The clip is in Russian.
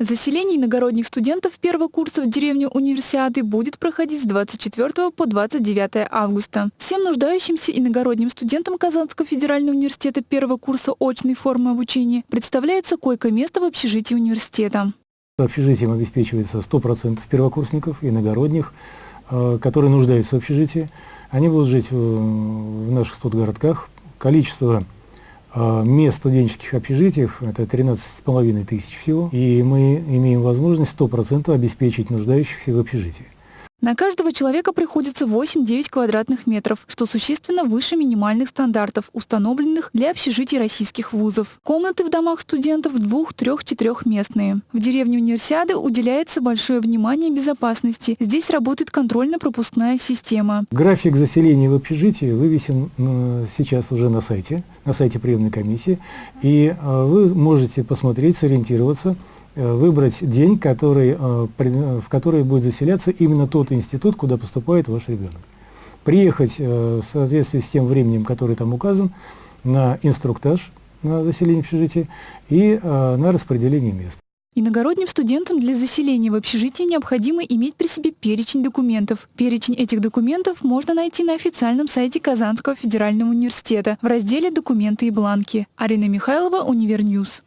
Заселение иногородних студентов первого курса в деревню Универсиады будет проходить с 24 по 29 августа. Всем нуждающимся иногородним студентам Казанского федерального университета первого курса очной формы обучения представляется койко-место в общежитии университета. Общежитием обеспечивается 100% первокурсников иногородних, э, которые нуждаются в общежитии. Они будут жить в наших студгородках. Количество а, мест студенческих общежитиях, это 13,5 тысяч всего, и мы имеем возможность 100% обеспечить нуждающихся в общежитии. На каждого человека приходится 8-9 квадратных метров, что существенно выше минимальных стандартов, установленных для общежитий российских вузов. Комнаты в домах студентов двух-, трех-, четырехместные. В деревне Универсиады уделяется большое внимание безопасности. Здесь работает контрольно-пропускная система. График заселения в общежитии вывесен э, сейчас уже на сайте, на сайте приемной комиссии, и э, вы можете посмотреть, сориентироваться, выбрать день, который, э, в который будет заселяться именно тот институт, куда поступает ваш ребенок. Приехать э, в соответствии с тем временем, который там указан, на инструктаж на заселение общежития и на распределение мест. Иногородним студентам для заселения в общежитие необходимо иметь при себе перечень документов. Перечень этих документов можно найти на официальном сайте Казанского федерального университета в разделе «Документы и бланки». Арина Михайлова, Универньюс.